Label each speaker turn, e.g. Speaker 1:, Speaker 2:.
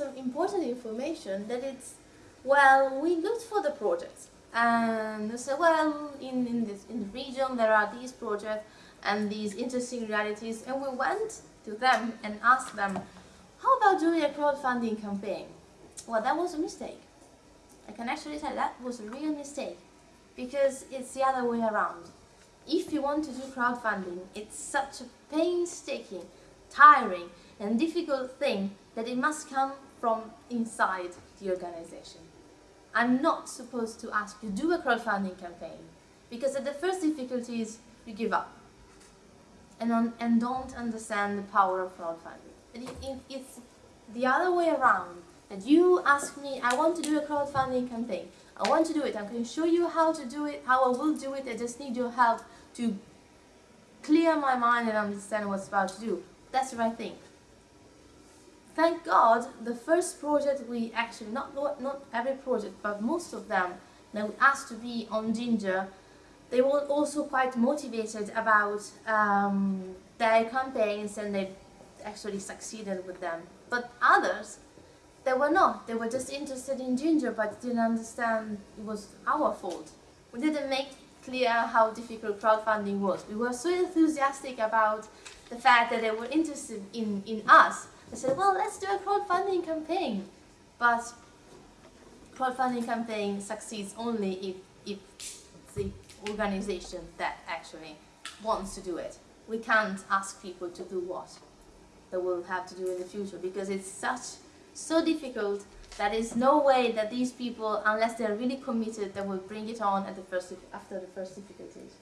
Speaker 1: of important information that it's, well, we looked for the projects and we said, well, in, in, this, in the region there are these projects and these interesting realities and we went to them and asked them, how about doing a crowdfunding campaign? Well, that was a mistake. I can actually say that was a real mistake because it's the other way around. If you want to do crowdfunding, it's such a painstaking, tiring and difficult thing that it must come from inside the organization. I'm not supposed to ask you to do a crowdfunding campaign because at the first difficulties you give up and, on, and don't understand the power of crowdfunding. It, it, it's the other way around that you ask me, I want to do a crowdfunding campaign. I want to do it. I'm going to show you how to do it, how I will do it. I just need your help to clear my mind and understand what's about to do. That's the right thing. Thank God, the first project we actually, not, not every project, but most of them that we asked to be on Ginger, they were also quite motivated about um, their campaigns and they actually succeeded with them. But others, they were not. They were just interested in Ginger but didn't understand it was our fault. We didn't make clear how difficult crowdfunding was. We were so enthusiastic about the fact that they were interested in, in us. They said, well, let's do a crowdfunding campaign. But crowdfunding campaign succeeds only if, if the organization that actually wants to do it. We can't ask people to do what they will have to do in the future because it's such so difficult that is no way that these people, unless they're really committed, they will bring it on at the first, after the first difficulties.